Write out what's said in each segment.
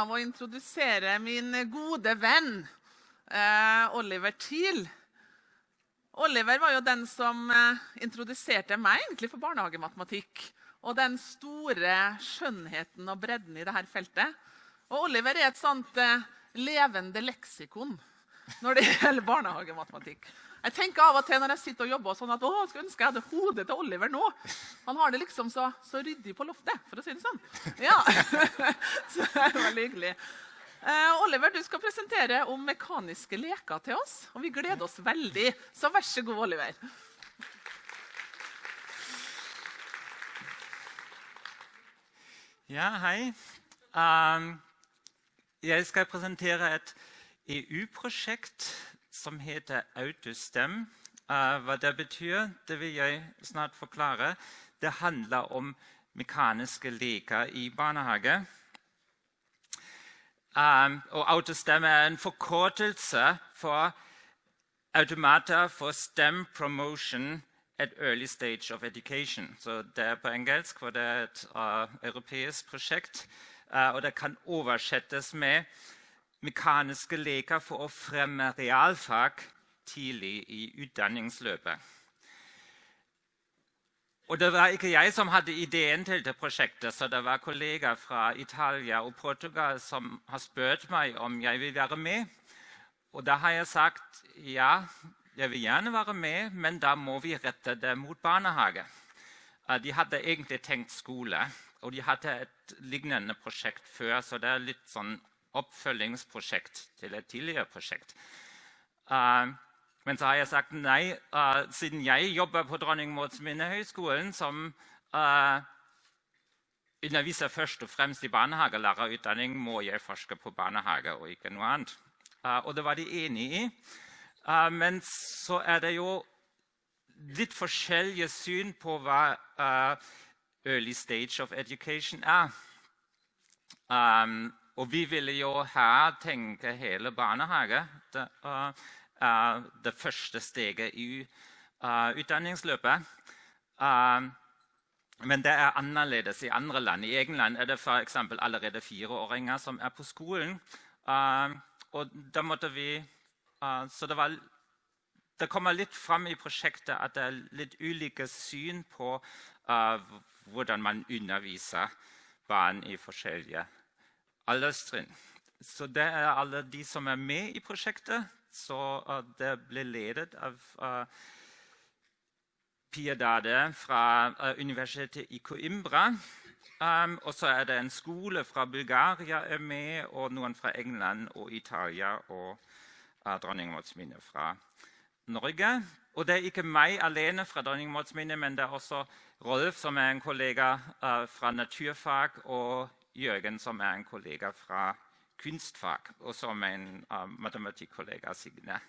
av å introdusere min gode venn eh, Oliver Thiel. Oliver var jo den som eh, introduserte meg egentlig for barnehagematematikk. Og den store skjønnheten og bredden i dette feltet. Og Oliver er et sånt eh, levende leksikon når det gjelder barnehagematematikk. Jeg tenker av og til når jeg sitter og jobber sånn at å, skulle ønske jeg hadde hodet til Oliver nå. Han har det liksom så, så ryddig på loftet, for å si det sånn. Ja, Så det er veldig hyggelig. Eh, Oliver, du skal presentere om mekaniske leker til oss. Og vi gleder oss veldig. Så vær så god, Oliver. Ja, hei. Um, jeg skal presentere et EU-prosjekt som heter Autostem. Uh, hva det betyr, det vil jeg snart forklare. Det handler om mekaniske leker i barnehage. Um, og Autostem er en forkortelse for automater for STEM promotion at early stage of education. Så det er på engelsk, for det er et uh, europeisk prosjekt. Uh, og det kan oversettes med mekaniske leker for å fremme realfag tidlig i utdanningsløpet. Og Det var ikke jeg som hadde ideen til det prosjektet, så det var kollegaer fra Italia og Portugal som har spurt meg om jeg vil være med. Og da har jeg sagt ja, jeg vil gjerne være med, men da må vi rette det mot barnehage. Eh, de hadde egentlig tenkt skole, og de hadde et lignende prosjekt før. Så det er litt sånn oppfølgingsprosjekt til et tidligere prosjekt. Uh, men så har jeg sagt nei, uh, siden jeg jobber på Dronning Mauds minnehøgskolen, som uh, underviser først og fremst i barnehagelærerutdanning, må jeg forske på barnehage og ikke noe annet. og det var de enig i. men så er det jo litt forskjellige syn på hva early stage of education er. Um, og vi ville jo her tenke hele barnehage. Det er uh, det første steget i uh, utdanningsløpet. Uh, men det er annerledes i andre land. I England er det f.eks. allerede fireåringer som er på skolen. Og da måtte vi Så det, var, det kommer litt fram i prosjektet at det er litt ulike syn på hvordan man underviser barn i forskjellige alderstrinn. Så det er alle de som er med i prosjektet. Så uh, det ble ledet av uh, Pia Dade fra uh, universitetet i Coimbra. Um, og så er det en skole fra Bulgaria er med, og noen fra England og Italia og uh, dronning Mauds minne fra Norge. Og det er ikke meg alene fra dronning Mauds minne, men det er også Rolf, som er en kollega uh, fra naturfag, og Jørgen, som er en kollega fra kunstfag, og som er en uh, matematikkollega, Signe.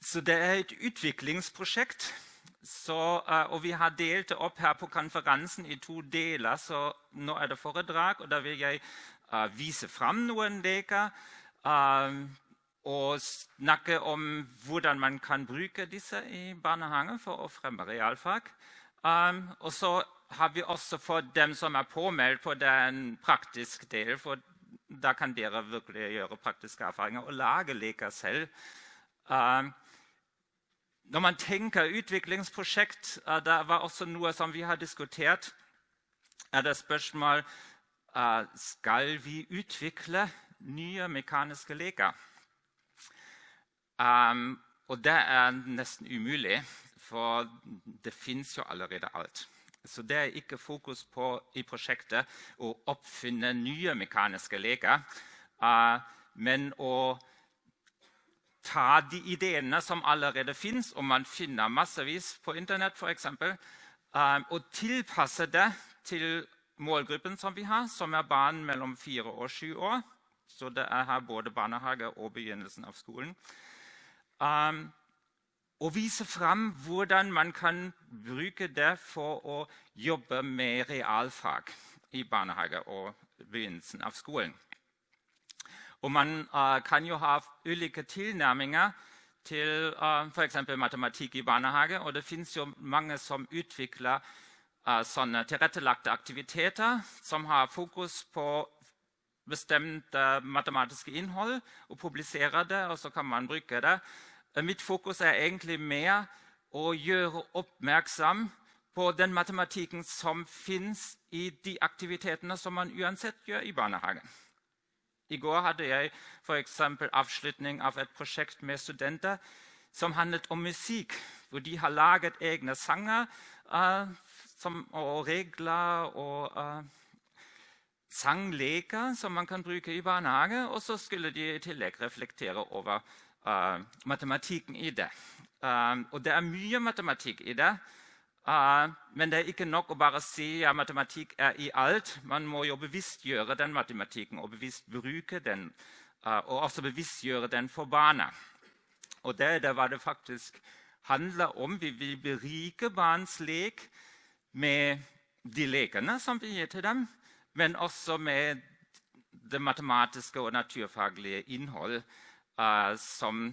Så det er et utviklingsprosjekt. Så, uh, og vi har delt det opp her på konferansen i to deler. Så nå er det foredrag, og da vil jeg uh, vise fram noen leker. Uh, og snakke om hvordan man kan bruke disse i barnehagen for å fremme realfag. Um, og så har vi også for dem som er påmeldt på den praktiske delen. For da kan dere virkelig gjøre praktiske erfaringer og lage leker selv. Uh, når man tenker utviklingsprosjekt, uh, det var også noe som vi har diskutert. er det spørsmål uh, skal vi utvikle nye mekaniske leker. Um, og det er nesten umulig, for det fins jo allerede alt. Så det er ikke fokus på i prosjektet å oppfinne nye mekaniske leker, uh, men å ta de ideene som allerede fins, og man finner massevis på Internett f.eks., uh, og tilpasse det til målgruppen som vi har, som er barn mellom fire og sju år. Så det er her både barnehage og begynnelsen av skolen. Um, og vise fram hvordan man kan bruke det for å jobbe med realfag i barnehage og begynnelsen av skolen. Og man uh, kan jo ha ulike tilnærminger til uh, f.eks. matematikk i barnehage. Og det fins jo mange som utvikler uh, sånne tilrettelagte aktiviteter som har fokus på bestemte matematiske innhold, og publiserer det, og så kan man bruke det. Mitt fokus er egentlig mer å gjøre oppmerksom på den matematikken som fins i de aktivitetene som man uansett gjør i barnehagen. I går hadde jeg f.eks. avslutning av et prosjekt med studenter som handlet om musikk. Hvor de har laget egne sanger uh, som, og regler og uh, sangleker som man kan bruke i barnehage. Og så skulle de i tillegg reflektere over uh, matematikken i det. og det er mye matematikk i det. Uh, men det er ikke nok å bare si at matematikk er i alt. Man må jo bevisstgjøre den matematikken og bevisst bruke den. Uh, og også bevisstgjøre den for barna. Og det er hva det faktisk handler om. Vi vil berike barns lek med de lekene som vi gir til dem, men også med det matematiske og naturfaglige innhold uh, som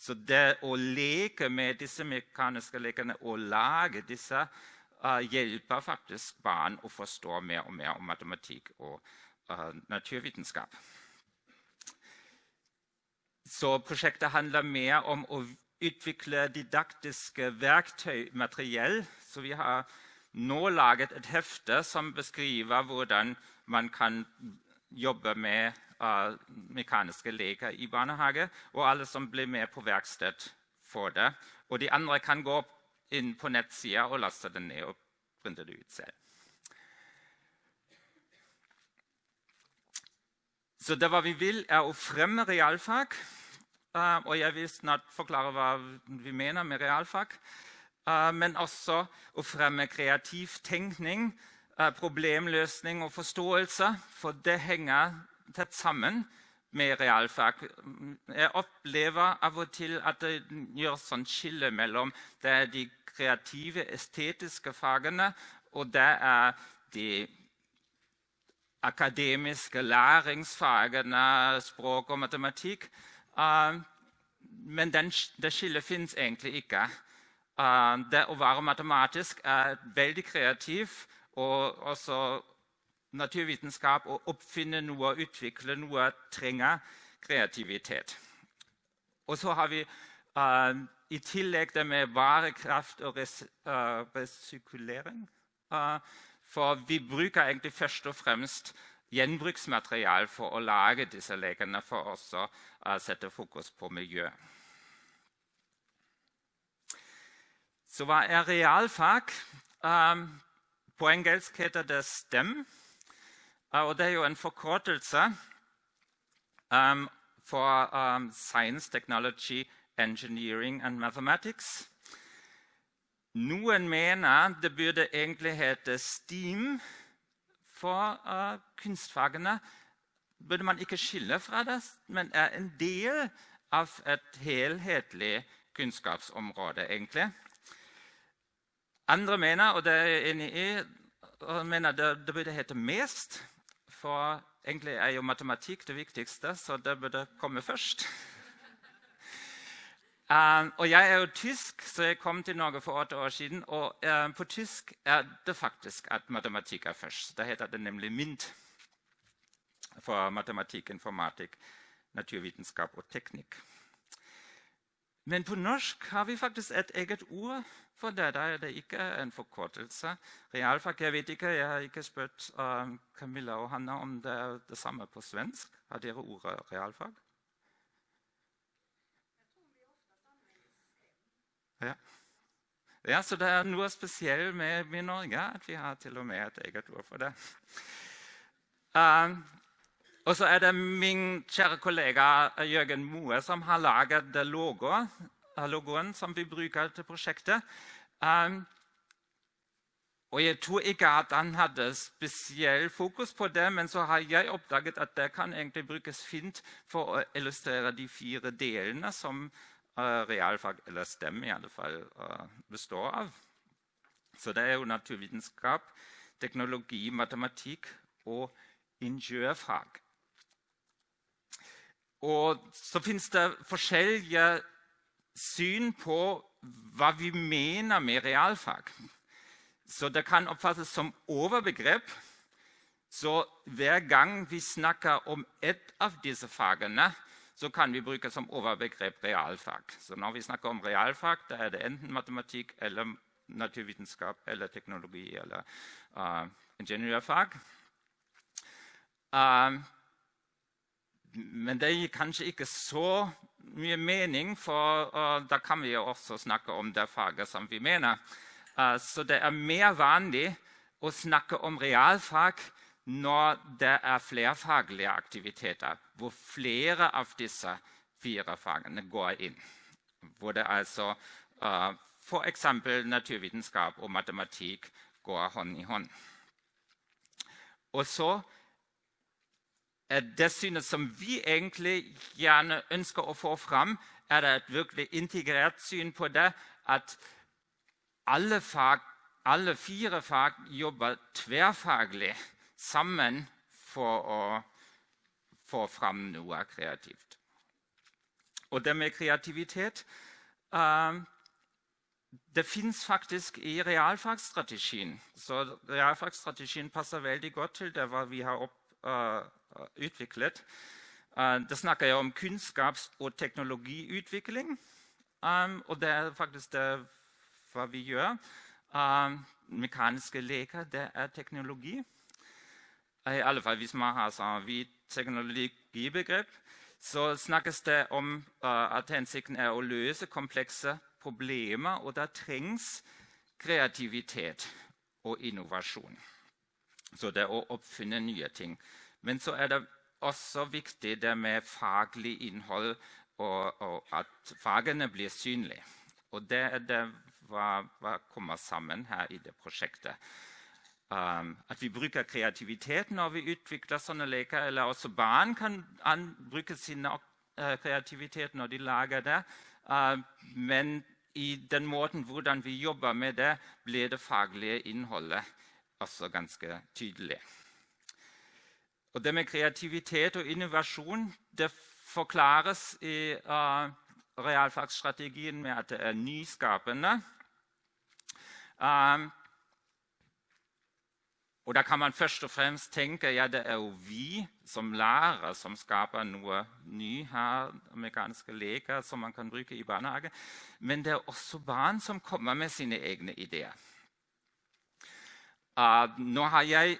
så det å leke med disse mekaniske lekene og lage disse uh, hjelper faktisk barn å forstå mer og mer om matematikk og uh, naturvitenskap. Så prosjektet handler mer om å utvikle didaktiske verktøy, materiell. Så vi har nå laget et hefte som beskriver hvordan man kan jobbe med uh, mekaniske leker i barnehage. Og alle som blir med på verksted, får det. Og de andre kan gå inn på nettsida og laste det ned og printe det ut selv. Så det vi vil, er å fremme realfag. Uh, og jeg vil snart forklare hva vi mener med realfag. Uh, men også å fremme kreativ tenkning, problemløsning og forståelse. For det henger tett sammen med realfag. Jeg opplever av og til at det gjøres sånn skille mellom det er de kreative, estetiske fagene, og det er de akademiske læringsfagene, språk og matematikk. Uh, men den, det skillet fins egentlig ikke. Uh, det å være matematisk er veldig kreativ og også naturvitenskap å oppfinne noe utvikle noe trenger kreativitet. Og så har vi uh, i tillegg det med varekraft og res, uh, resirkulering. Uh, for vi bruker egentlig først og fremst gjenbruksmateriale for å lage disse lekene, for også å sette fokus på miljø. Så hva er realfag? Um, på engelsk heter det STEM. Og det er jo en forkortelse um, for um, Science, Technology, Engineering and Mathematics. Noen mener det burde egentlig hete STEAM for uh, kunstfagene. Burde man ikke skille fra det, men er en del av et helhetlig kunnskapsområde, egentlig. Andre mener, og det er jeg enig i, mener det, det burde hete MEST for egentlig er jo matematikk det viktigste, så det burde komme først. Um, og jeg er jo tysk, så jeg kom til Norge for åtte år siden. Og uh, på tysk er det faktisk at matematikk er først. Da heter det nemlig MINT for matematikk, informatikk, naturvitenskap og teknikk. Men på norsk har vi faktisk et eget ord for det. Da er det ikke en forkortelse. Realfag jeg vet ikke, jeg har ikke spurt uh, Camilla og Hanna om det er det samme på svensk. Har dere ordet realfag? Ja. ja. Så det er noe spesielt med, med Norge at vi har til og med et eget ord for det. Uh, og så er det min kjære kollega Jørgen Moe som har laget logoen, logoen som vi bruker til prosjektet. Um, og Jeg tror ikke at han hadde spesiell fokus på det, men så har jeg oppdaget at det kan egentlig brukes fint for å illustrere de fire delene som uh, realfag, eller STEM i alle fall, uh, består av. Så det er jo naturvitenskap, teknologi, matematikk og ingeniørfag. Og så fins det forskjellige syn på hva vi mener med realfag. Så det kan oppfattes som overbegrep. Så hver gang vi snakker om ett av disse fagene, så kan vi bruke som overbegrep realfag. Så når vi snakker om realfag, da er det enten matematikk eller naturvitenskap eller teknologi eller uh, ingeniørfag. Uh, men det gir kanskje ikke så mye mening, for uh, da kan vi jo også snakke om det faget som vi mener. Uh, så det er mer vanlig å snakke om realfag når det er flerfaglige aktiviteter, hvor flere av disse fire fagene går inn. Hvor det altså uh, f.eks. naturvitenskap og matematikk går hånd i hånd. Og så det synet som vi egentlig gjerne ønsker å få fram, er det et virkelig integrert syn på det at alle, fag, alle fire fag jobber tverrfaglig sammen for å få fram noe kreativt. Og det med kreativitet uh, Det fins faktisk i realfagsstrategien. Så realfagsstrategien passer veldig godt til det vi har opp, uh, utviklet. Uh, det snakker jeg om kunnskaps- og teknologiutvikling. Um, og det er faktisk det hva vi gjør. mekaniske leker, det er teknologi. I alle fall hvis man har sånn vidt teknologibegrep, så snakkes det om at hensikten er å løse komplekse problemer. Og da trengs kreativitet og innovasjon. Så det er å oppfinne nye ting. Men så er det også viktig det med faglig innhold og, og at fagene blir synlige. Og det er det hva, kommer sammen her i det prosjektet. Um, at vi bruker kreativitet når vi utvikler sånne leker. Eller også barn kan bruke sin uh, kreativitet når de lager det. Uh, men i den måten hvordan vi jobber med det, blir det faglige innholdet også ganske tydelig. Og det med kreativitet og innovasjon det forklares i uh, realfagsstrategien med at det er nyskapende. Um, og da kan man først og fremst tenke ja, det er jo vi som lærere som skaper noe ny her, mekaniske leker som man kan bruke i barnehage. Men det er også barn som kommer med sine egne ideer. Uh, nå har jeg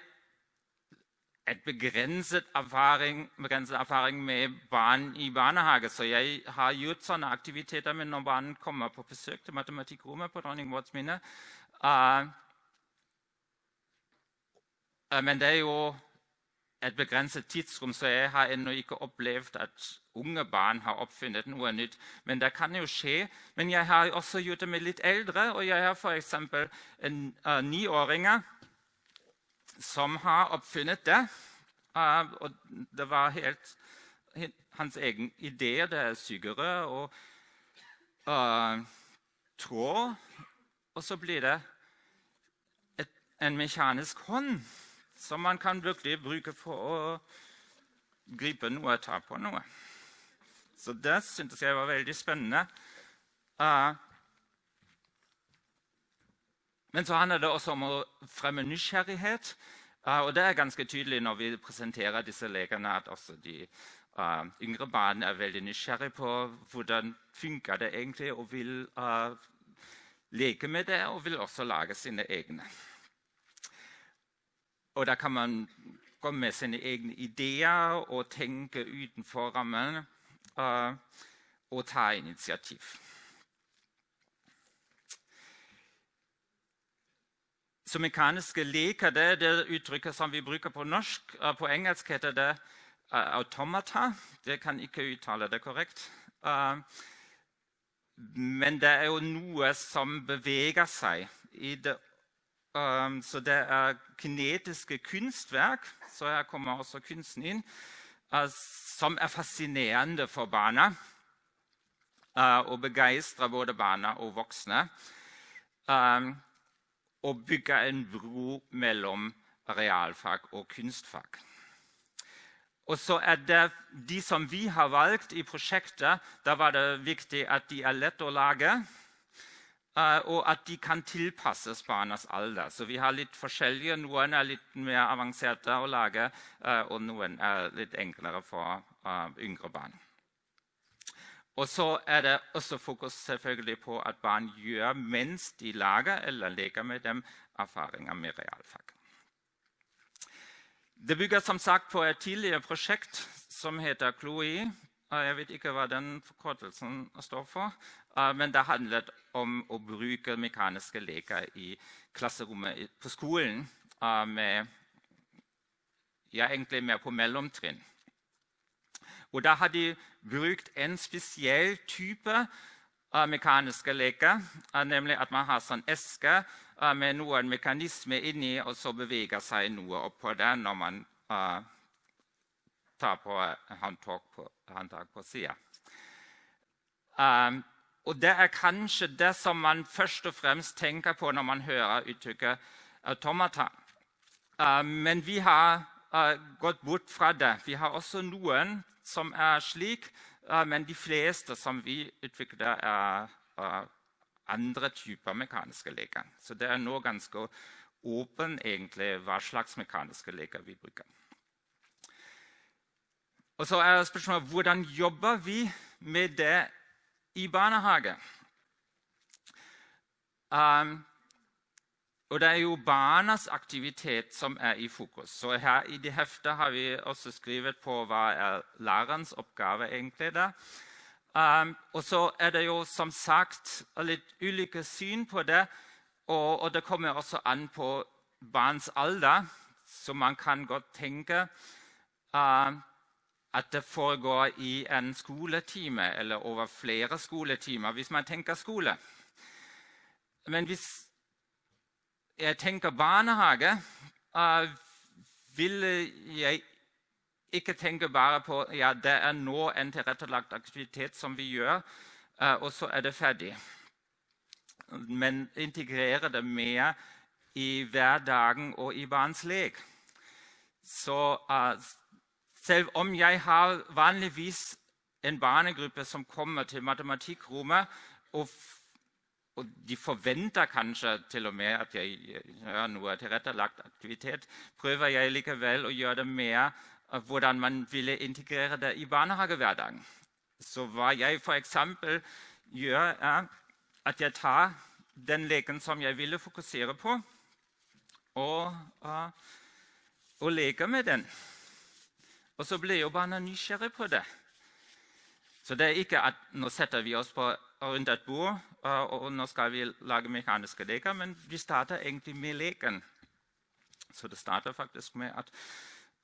et begrenset erfaring, begrenset erfaring, med barn i barnehage, så jeg har gjort sånne aktiviteter. Men når barn kommer på besøk til matematikkrommet på Dronning Mauds minne, uh, Eh, men det er jo et begrenset tidsrom, så jeg har ennå ikke opplevd at unge barn har oppfunnet noe nytt. Men det kan jo skje. Men jeg har også gjort det med litt eldre. Og jeg har f.eks. uh, niåringer som har oppfunnet det. Og det var helt hans egen idé. Det er sugerør og uh, tråd. Og så blir det et, en mekanisk hånd som man kan virkelig bruke for å gripe noe og ta på noe. Så det syntes jeg var veldig spennende. Uh, men så handler det også om å fremme nysgjerrighet. Uh, og det er ganske tydelig når vi presenterer disse legene, at også de uh, yngre barna er veldig nysgjerrige på hvordan funker det egentlig, og vil leke med det og vil også lage sine egne. Og da kan man komme med sine egne ideer og tenke utenfor rammen uh, og ta initiativ. Så mekaniske leker det det uttrykket som vi bruker på norsk. Uh, på engelsk heter det uh, automata. Det kan ikke uttale det korrekt. men det er jo noe som beveger seg det så det er kinetiske kunstverk, så her kommer også kunsten inn, som er fascinerende for barna. Og begeistrer både barna og voksne. Og bygger en bro mellom realfag og kunstfag. Og så er det De som vi har valgt i prosjektet, da var det viktig at de er lette å lage. Uh, og at de kan tilpasses barnas alder. Så vi har litt forskjellige. Noen er litt mer avanserte å lage, uh, og noen er litt enklere for uh, yngre barn. Og så er det også fokus selvfølgelig på at barn gjør mens de lager eller leker med dem, erfaringer med realfag. Det bygger som sagt på et tidligere prosjekt som heter Chloé. Jeg vet ikke hva den forkortelsen står for, men det handlet om å bruke mekaniske leker i klasserommet på skolen. Med, ja, egentlig mer på mellomtrinn. Og da har de brukt en spesiell type uh, mekaniske leker. Uh, nemlig at man har sånn eske uh, med noen mekanismer inni, og så beveger seg noe oppå det når man tar på håndtak på, på sida. Um, og det er kanskje det som man først og fremst tenker på når man hører uttrykket automata. men vi har gått bort fra det. Vi har også noen som er slik, men de fleste som vi utvikler, er andre typer mekaniske leker. Så det er nå ganske åpen egentlig hva slags mekaniske leker vi bruker. Og så er spørsmålet hvordan jobber vi med det i barnehage. Um, og det er jo barnas aktivitet som er i fokus. Så her I det heftet har vi også skrevet på hva er lærerens oppgave egentlig der. Um, og så er det jo som sagt litt ulike syn på det. Og, og det kommer også an på barns alder, så man kan godt tenke uh, at det foregår i en skoletime eller over flere skoletimer, hvis man tenker skole. Men hvis jeg tenker barnehage, uh, vil jeg ikke tenke bare på ja, det er nå en tilrettelagt aktivitet som vi gjør, uh, og så er det ferdig. Men integrere det mer i hverdagen og i barns lek. Så uh, selv om jeg har vanligvis en barnegruppe som kommer til matematikkrommet og og de forventer kanskje til og med at jeg gjør noe tilrettelagt aktivitet, prøver jeg likevel å gjøre det mer hvordan man ville integrere det i barnehagehverdagen. Så hva jeg f.eks. gjør, er at jeg tar den leken som jeg ville fokusere på, og, og, og leker med den. Og så blir jo barna nysgjerrig på det. Så det er ikke at nå setter vi oss på nå skal vi lage mekaniske leker. Men vi starter egentlig med leken. Så det starter faktisk med at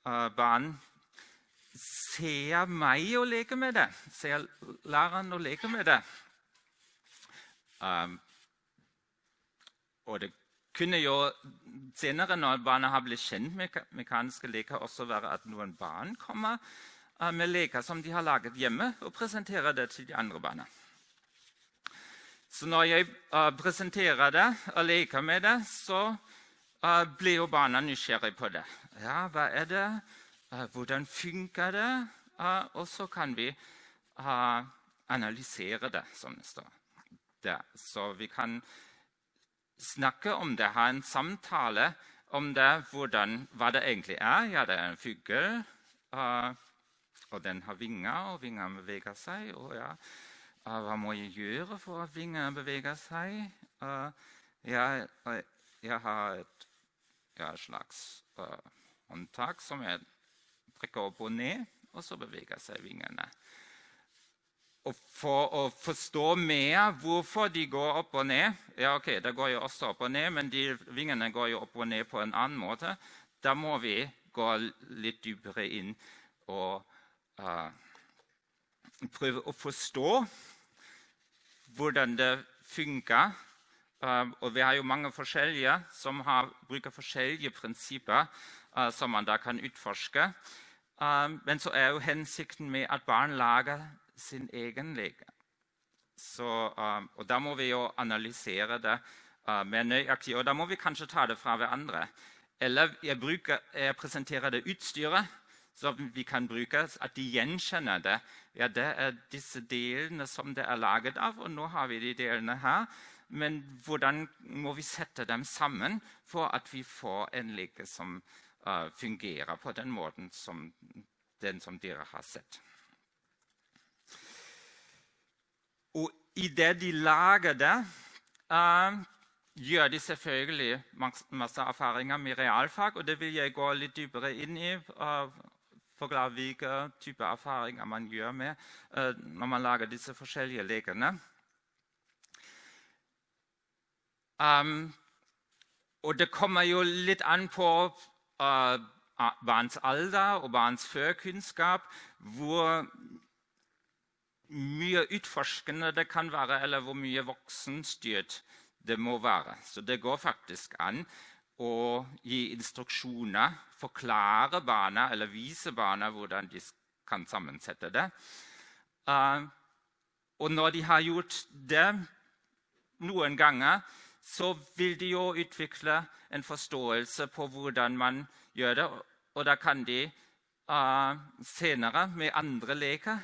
uh, barn ser meg og leker med det. Ser læreren og leker med det. Og det kunne jo senere, når barna har blitt kjent med mekaniske leker, også være at noen barn kommer uh, med leker som de har laget hjemme, og presenterer det til de andre barna. Så når jeg uh, presenterer det og leker med det, så uh, blir jo barna nysgjerrig på det. Ja, hva er det? Uh, hvordan funker det? og så kan vi analysere det, som det står der. Så vi kan snakke om det, ha en samtale om det, hvordan, hva det egentlig er. Ja, det er en fugl, og den har vinger, og vingene beveger seg. og ja, hva må jeg gjøre for at vingene beveger seg? Jeg, jeg har et, ja, slags uh, håndtak som jeg trekker opp og ned, og så beveger seg vingene. Og for å forstå mer hvorfor de går opp og ned ja ok, Det går jo også opp og ned, men de vingene går jo opp og ned på en annen måte. Da må vi gå litt dypere inn og uh, prøve å forstå hvordan det funker. Uh, og vi har jo mange forskjellige som har, bruker forskjellige prinsipper uh, som man da kan utforske. Uh, men så er jo hensikten med at barn lager sin egen leke. Og da må vi jo analysere det mer nøyaktig. Og da må vi kanskje ta det fra hverandre. Eller jeg, bruker, jeg presenterer det utstyret som vi kan bruke, at de gjenkjenner det. Ja, det er disse delene som det er laget av, og nå har vi de delene her. Men hvordan må vi sette dem sammen for at vi får en leke som uh, fungerer på den måten som den som dere har sett? Og idet de lager det, uh, gjør de selvfølgelig masse erfaringer med realfag. Og det vil jeg gå litt dypere inn i. Uh, forklare hvilke typer erfaringer man gjør med uh, når man lager disse forskjellige lekene. Um, og det kommer jo litt an på uh, barns alder og barns førkunnskap hvor mye utforskende det kan være, eller hvor mye voksenstyrt det må være. Så det går faktisk an å gi instruksjoner, forklare barna eller vise barna hvordan de kan sammensette det. Uh, og når de har gjort det noen ganger, så vil de jo utvikle en forståelse på hvordan man gjør det. Og da kan de uh, senere, med andre leker,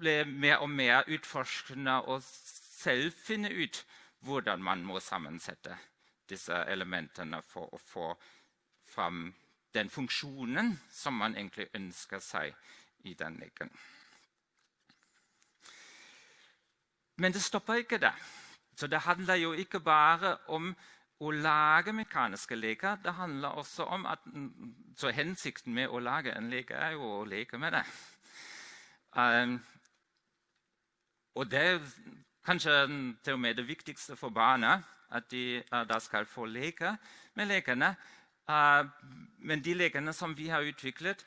bli mer og mer utforskende og selv finne ut hvordan man må sammensette disse elementene for å få fram den funksjonen som man egentlig ønsker seg i den leken. Men det stopper ikke der. Så det handler jo ikke bare om å lage mekaniske leker. Det handler også om at så Hensikten med å lage en leke er jo å leke med det. Um, og det er kanskje til og med det viktigste for barna, at de uh, da skal få leke med lekene. Uh, men de lekene som vi har utviklet,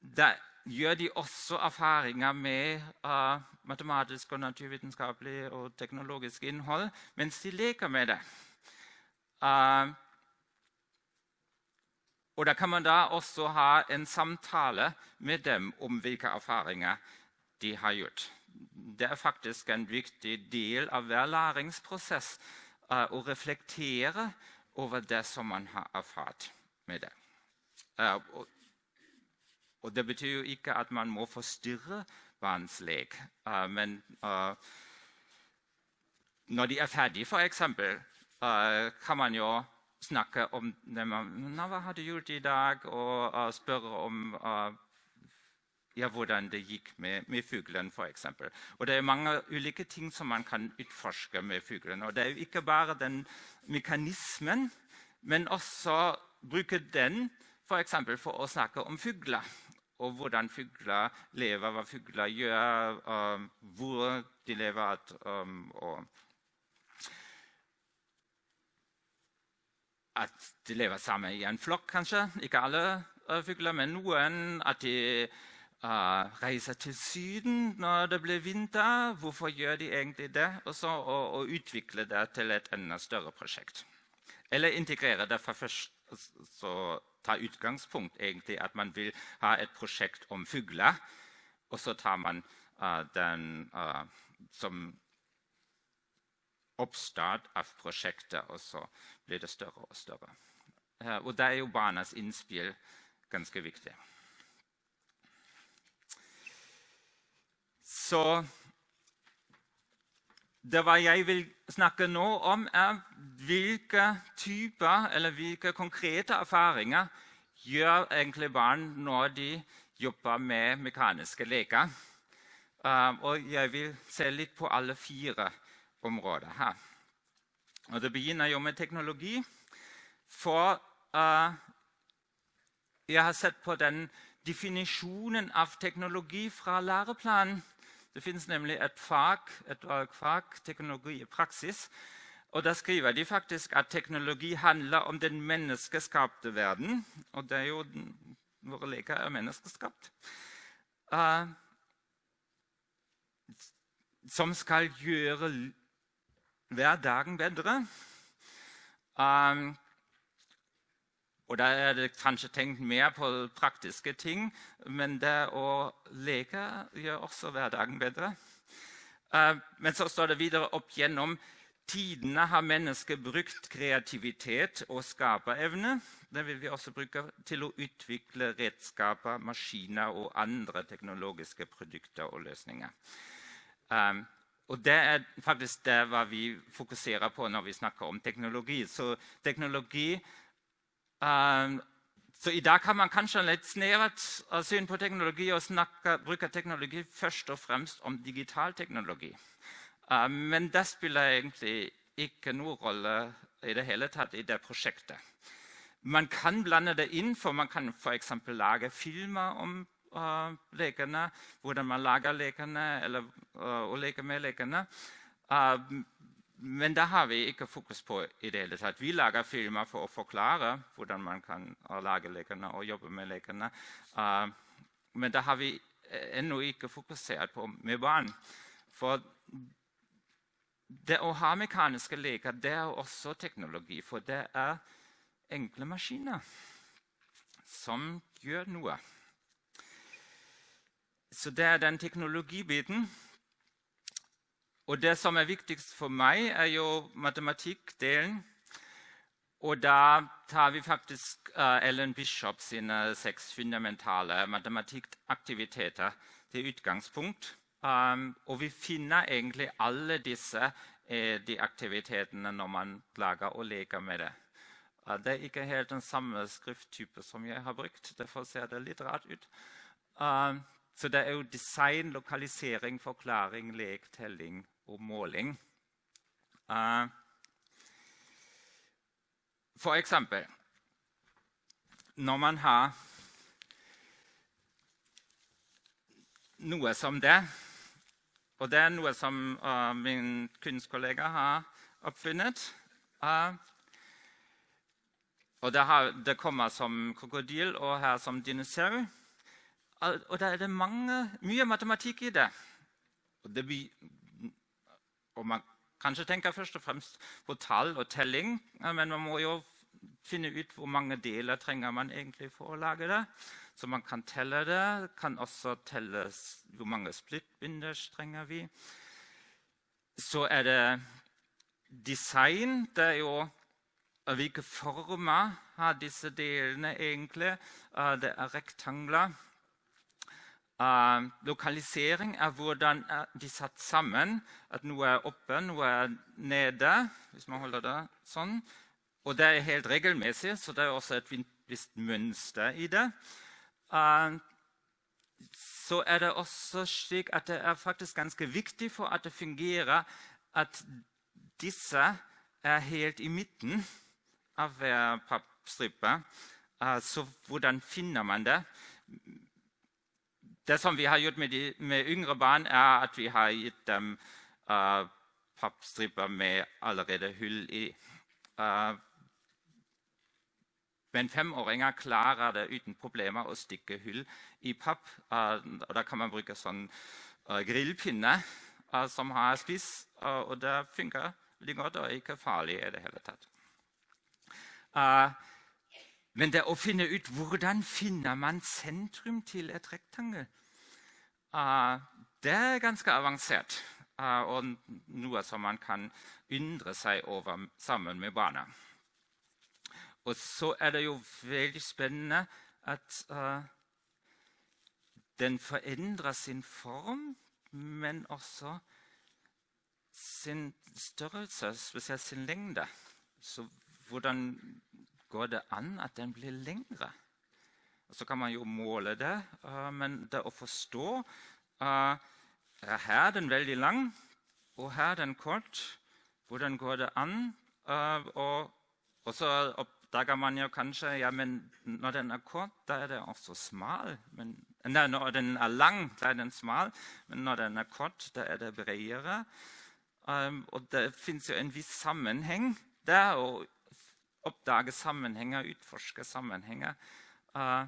da gjør de også erfaringer med uh, matematisk og naturvitenskapelig og teknologisk innhold mens de leker med det. Uh, og da kan man da også ha en samtale med dem om hvilke erfaringer de har gjort. Det er faktisk en viktig del av hver læringsprosess uh, å reflektere over det som man har erfart med det. Og, og det betyr jo ikke at man må forstyrre barns lek. Uh, men når de er ferdige, f.eks., kan man jo snakke om det man, Hva har du gjort i dag? Og spørre om ja, hvordan det gikk med, med fuglen, f.eks. Det er mange ulike ting som man kan utforske med fuglen. Det er jo ikke bare den mekanismen, men også bruke den for, for å snakke om fugler og hvordan fugler lever, hva fugler gjør, um, hvor de lever. Um, og at de lever sammen i en flokk, kanskje. Ikke alle uh, fugler, men noen. At de reiser til Syden når det blir vinter. Hvorfor gjør de egentlig det? Og så å, utvikle det til et enda større prosjekt. Eller integrere det fra først så ta utgangspunkt egentlig at man vil ha et prosjekt om fugler. Og så tar man uh, den uh, som oppstart av prosjektet, og så blir det større og større. Uh, og da er jo barnas innspill ganske viktig. Så det hva jeg vil snakke nå om, er hvilke typer eller hvilke konkrete erfaringer gjør egentlig barn når de jobber med mekaniske leker. Uh, og jeg vil se litt på alle fire områder her. Og Det begynner jo med teknologi. For uh, jeg har sett på den definisjonen av teknologi fra læreplanen. Det finnes nemlig et fag, et valgfag, teknologi i praksis. Og Da skriver de faktisk at teknologi handler om den menneskeskapte verden. Og det er jo våre leker er menneskeskapt. Uh, som skal gjøre hverdagen bedre. Um, og da er det kanskje tenkt mer på praktiske ting, men det å leke gjør også hverdagen bedre. Uh, men så står det videre opp gjennom tidene har mennesket brukt kreativitet og skaperevne. Det vil vi også bruke til å utvikle redskaper, maskiner og andre teknologiske produkter og løsninger. Um, og Det er faktisk det vi fokuserer på når vi snakker om teknologi. Så teknologi så I dag kan man kanskje litt snevert syn på teknologi og snakke, bruke teknologi først og fremst om digital teknologi. Uh, men det spiller egentlig ikke noen rolle i det hele tatt i det prosjektet. Man kan blande det inn, for man kan f.eks. lage filmer om uh, lekene. Hvordan man lager lekene, eller uh, å leke med lekene. Uh, men det har vi ikke fokus på i det hele tatt. Vi lager filmer for å forklare hvordan man kan lage lekene og jobbe med lekene. men det har vi ennå ikke fokusert på med barn. For det å ha mekaniske leker det er også teknologi. For det er enkle maskiner som gjør noe. Så det er den teknologibiten. Og det som er viktigst for meg, er jo matematikkdelen. Og da tar vi faktisk uh, Ellen Bishop sine seks fundamentale matematikkaktiviteter til utgangspunkt. Um, og vi finner egentlig alle disse eh, de aktivitetene når man lager og leker med det. Det er ikke helt den samme skrifttype som jeg har brukt. Derfor ser det litt rart ut. Uh, så det er jo design, lokalisering, forklaring, lek, telling og måling. Uh, for eksempel Når man har noe som det Og det er noe som uh, min kunstkollega har oppfunnet. Uh, og det, har, det, kommer som krokodil og her som dinosaur. Og da er det mange, mye matematikk i det. Og det og man kanskje tenker først og fremst på tall og telling, men man må jo finne ut hvor mange deler trenger man egentlig for å lage det. Så man kan telle det. Kan også telle hvor mange splittbinders trenger vi. Så er det design. Det er jo hvilke former har disse delene egentlig. Det er rektangler. Uh, lokalisering er hvordan de er satt sammen. At noe er oppe, noe er nede. hvis man holder det sånn. Og det er helt regelmessig, så det er også et visst mønster i det. Uh, så er det også slik at det er faktisk ganske viktig for at det fungerer, at disse er helt i midten av hver pappstripe. Uh, så hvordan finner man det? Det som vi har gjort med, de, med yngre barn, er at vi har gitt dem uh, pappstriper med allerede hull i. Uh, men femåringer klarer det uten problemer å stikke hull i papp. Uh, og Da kan man bruke sånn grillpinne som har spiss, og det funker veldig godt og er ikke farlig i det hele tatt. Men det å finne ut hvordan finner man sentrum til et rektangel det er ganske avansert. Uh, og noe som man kan undre seg over sammen med barna. Og så er det jo veldig spennende at uh, den forandrer sin form, men også sin størrelse, spesielt sin lengde. Så hvordan går det an at den blir lengre? Så kan man jo måle det, uh, men det å forstå er Her den veldig lang, og her den kort. Hvordan går det an? Og, og, så oppdager man jo kanskje ja, men når den er kort, da er den også smal. Men, nei, når den er lang, da er den smal, men når den er kort, da er det bredere. Og det fins jo en viss sammenheng der. å oppdage sammenhenger, utforske sammenhenger. Uh,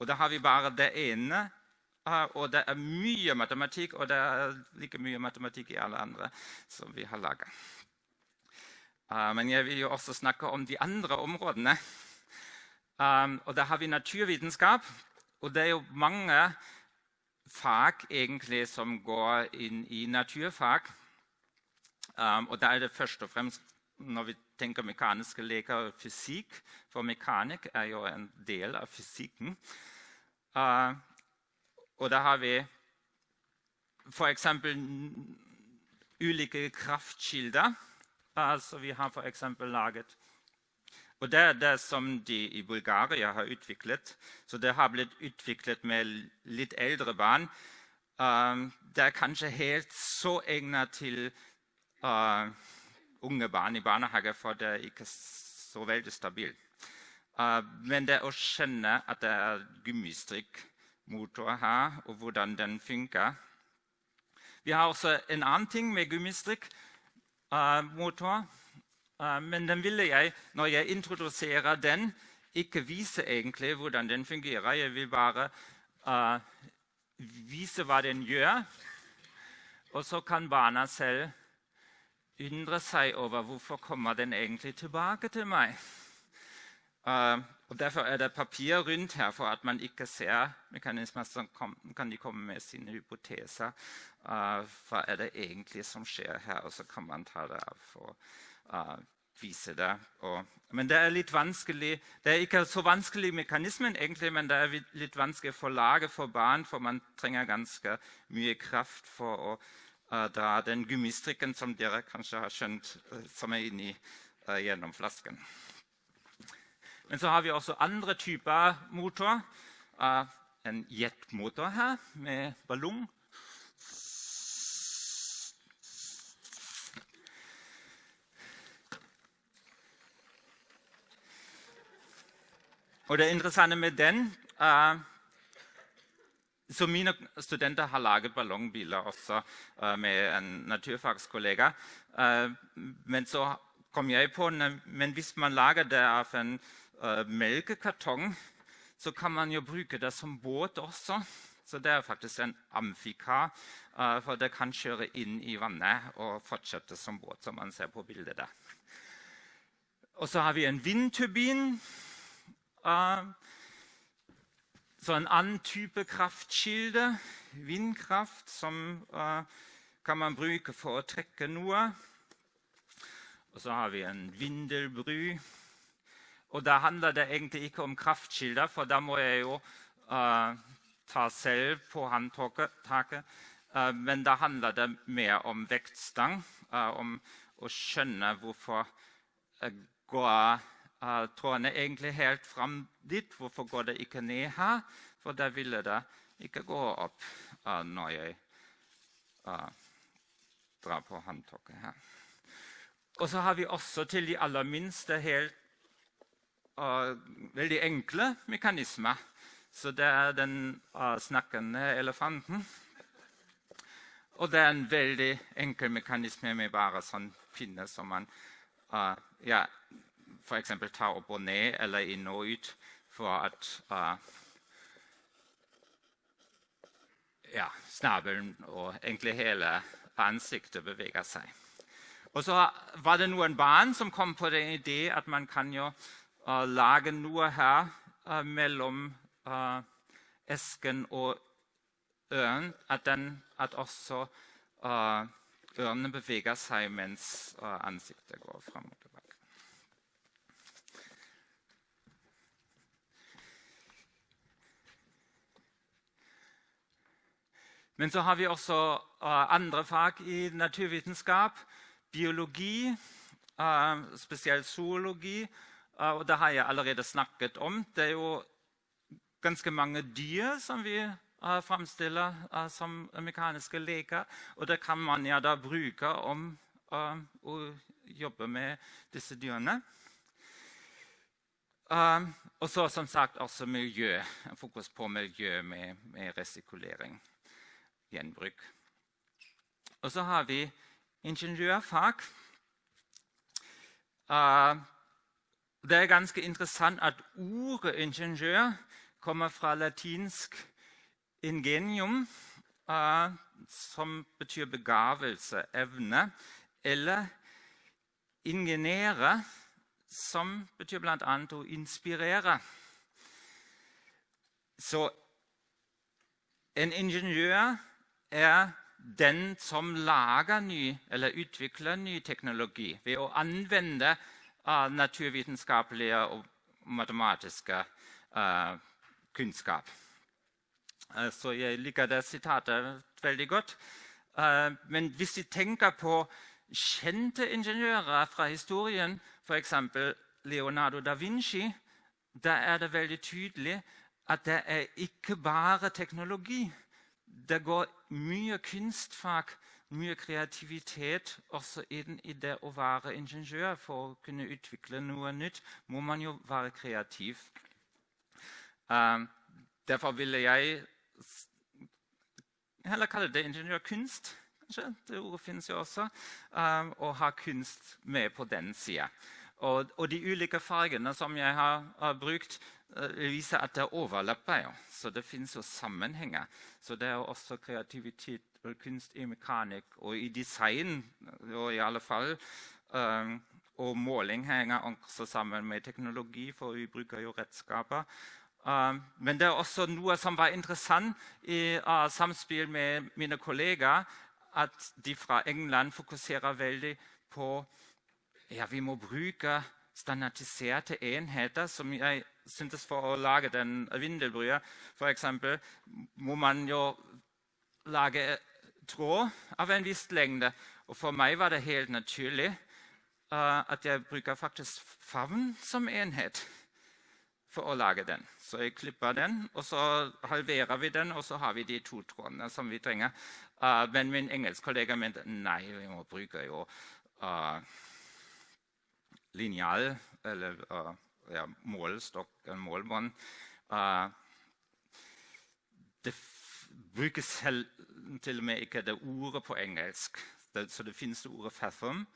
og da har vi bare det ene. Uh, og det er mye matematikk, og det er like mye matematikk i alle andre som vi har laga. Uh, men jeg vil jo også snakke om de andre områdene. Og da har vi naturvitenskap. Og det er jo mange fag egentlig som går inn i naturfag. Og da er det først og fremst når vi tenker mekaniske leker og fysikk, for mekanikk er jo en del av fysikken. Uh, og da har vi f.eks. ulike kraftkilder. Altså vi har f.eks. laget og Det er det som de i Bulgaria har utviklet. Så det har blitt utviklet med litt eldre barn. Uh, det er kanskje helt så egnet til uh, unge barn i barnehage, for det er ikke så veldig stabilt. Uh, men det å skjønne at det er gummistrikkmotor her, og hvordan den funker Vi har også en annen ting med gummistrikkmotor. Uh, men den ville jeg, når jeg introduserer den, ikke vise egentlig hvordan den fungerer. Jeg vil bare uh, vise hva den gjør. Og så kan barna selv undre seg over hvorfor kommer den egentlig tilbake til meg. Uh, og Derfor er det papir rundt her for at man ikke ser mekanismer. Så kan de komme med sine hypoteser. Uh, hva er det egentlig som skjer her? Og så kan man ta det av for uh, vise det. Men det er litt vanskelig. Det er ikke så vanskelig mekanismen, egentlig, men det er litt vanskelig for laget for barn, for man trenger ganske mye kraft for å uh, dra den gummistrikken som dere kanskje har uh, som er inni gjennom flasken. Men så har vi også andre typer motor. en jetmotor her med ballong. Og det interessante med den så Mine studenter har laget ballongbiler også uh, med en naturfagskollega. Uh, men så kom jeg på men hvis man lager det av en melkekartong, så kan man jo bruke det som båt også. Så det er faktisk en amfikar, for det kan kjøre inn i vannet og fortsette som båt, som man ser på bildet der. Og så har vi en vindturbin. Så en annen type kraftkilde, vindkraft, som uh, kan man bruke for å trekke noe. Og så har vi en vindelbru. Og da handler det egentlig ikke om kraftkilder, for da må jeg jo uh, ta selv på håndtaket. Uh, men da handler det mer om vektstang, om å skjønne hvorfor går uh, trådene egentlig helt fram dit. Hvorfor går det ikke ned her? For da ville det ikke gå opp uh, når jeg uh, drar på håndtaket her. Og så har vi også til de aller minste helt veldig enkle mekanismer. Så det er den snakkende elefanten. Og det er en veldig enkel mekanisme med bare sånn pinne som man ja, f.eks. ta opp og ned eller inn og ut for at uh, ja, snabelen og egentlig hele ansiktet beveger seg. Og så var det noen barn som kom på den idé at man kan jo uh, lage noe her uh, mellom uh, esken og ørnen. At, den, at også ørnene beveger seg mens ansiktet går framover. Men så har vi også uh, andre fag i naturvitenskap. Biologi, uh, spesielt zoologi. Uh, og det har jeg allerede snakket om. Det er jo ganske mange dyr som vi framstiller som mekaniske leker. Og det kan man ja da bruke om å jobbe med disse dyrene. og så som sagt også miljø. Fokus på miljø med, med resikulering gjenbruk. Og så har vi ingeniørfag. Uh, det er ganske interessant at ordet ingeniør kommer fra latinsk ingenium, uh, som betyr begavelse, evne, eller ingenere, som betyr bl.a. å inspirere. Så en ingeniør er den som lager ny, eller utvikler ny teknologi ved å anvende uh, naturvitenskapelige og matematiske uh, kunnskap. Uh, så jeg liker det sitatet veldig godt. men hvis vi tenker på kjente ingeniører fra historien, f.eks. Leonardo da Vinci, da er det veldig tydelig at det er ikke bare teknologi. Det går mye kunstfag, mye kreativitet også inn i det å være ingeniør. For å kunne utvikle noe nytt må man jo være kreativ. Um, derfor ville jeg heller kalle det ingeniørkunst. kanskje, Det ordet finnes jo også. Um, og ha kunst med på den sida. Og, og, de ulike fargene som jeg har, har brukt, viser at det overlapper. jo. Så det finnes jo sammenhenger. Så det er også kreativitet og kunst i mekanikk og i design. Og i alle fall. Um, og måling henger også sammen med teknologi, for vi bruker jo redskaper. Um, men det er også noe som var interessant i uh, samspill med mine kollegaer, at de fra England fokuserer veldig på ja, vi må bruke standardiserte enheter. som jeg syntes For å lage den vindelbrua f.eks. må man jo lage tråd av en viss lengde. Og for meg var det helt naturlig uh, at jeg bruker faktisk favn som enhet for å lage den. Så jeg klipper den, og så halverer vi den, og så har vi de to trådene som vi trenger. Uh, men min engelskkollega mente nei, vi må bruke jo uh, linjal, eller uh, ja, målestokk, en målbånd. Uh, det brukes til og med ikke det ordet på engelsk. Det, så det finnes det ordet 'fathom',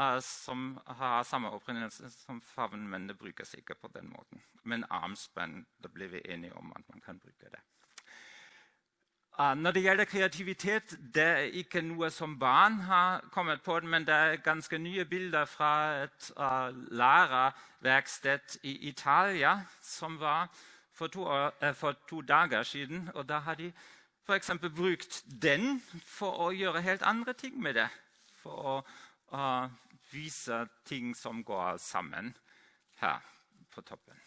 uh, som har samme opprinnelse som favn, men det brukes ikke på den måten. Men armspenn, da blir vi enige om at man kan bruke det. Uh, når det gjelder kreativitet, det er ikke noe som barn har kommet på, men det er ganske nye bilder fra et uh, lærerverksted i Italia som var for to, uh, for to, dager siden. Og da har de f.eks. brukt den for å gjøre helt andre ting med det. For å vise ting som går sammen her på toppen.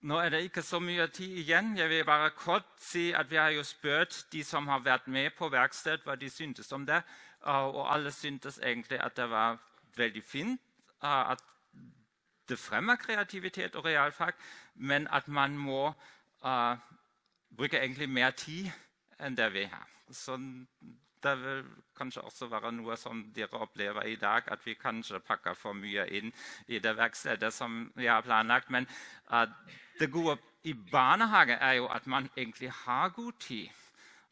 Nå er det ikke så mye tid igjen. Jeg vil bare kort si at Vi har jo spurt de som har vært med på verksted, hva de syntes om det. Og alle syntes egentlig at det var veldig fint. At det fremmer kreativitet og realfag, men at man må uh, bruke egentlig mer tid enn det vi har. Så det vil kanskje også være noe som dere opplever i dag, at vi kanskje pakker for mye inn i det verkstedet som vi har planlagt. Men uh, det gode i barnehage er jo at man egentlig har god tid.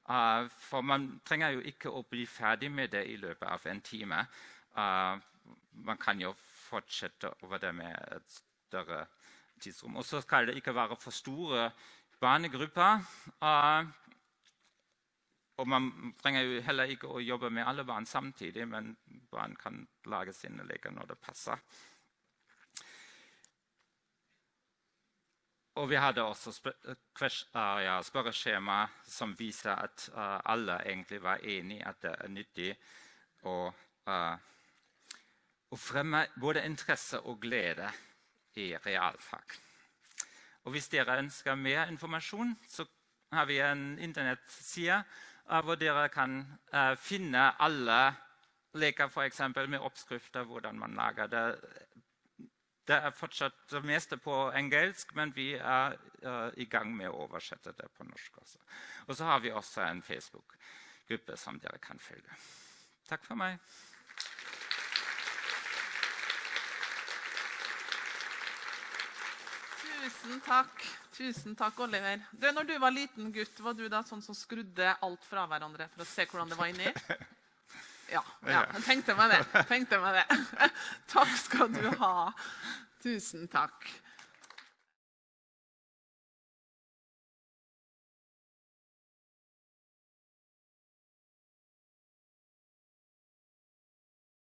Uh, for man trenger jo ikke å bli ferdig med det i løpet av en time. Uh, man kan jo fortsette over det med et større tidsrom. Og så skal det ikke være for store barnegrupper. Uh, og man trenger jo heller ikke å jobbe med alle barn samtidig, men barn kan lage sine leker når det passer. Og vi hadde også uh, ja, spørreskjema som viser at uh, alle egentlig var enig at det er nyttig å, å fremme både interesse og glede i realfag. Og hvis dere ønsker mer informasjon, så har vi en internettside hvor dere kan finne alle leker f.eks. med oppskrifter, hvordan man lager det det er fortsatt det meste på engelsk, men vi er uh, i gang med å oversette det på norsk også. Og så har vi også en Facebook-gruppe som dere kan følge. Takk for meg. Tusen takk, Tusen takk, Oliver. Du, når du var liten gutt, var du da sånn som skrudde alt fra hverandre for å se hvordan det var inni? Ja, ja. jeg tenkte meg det. tenkte meg det. Takk skal du ha. Tusen takk.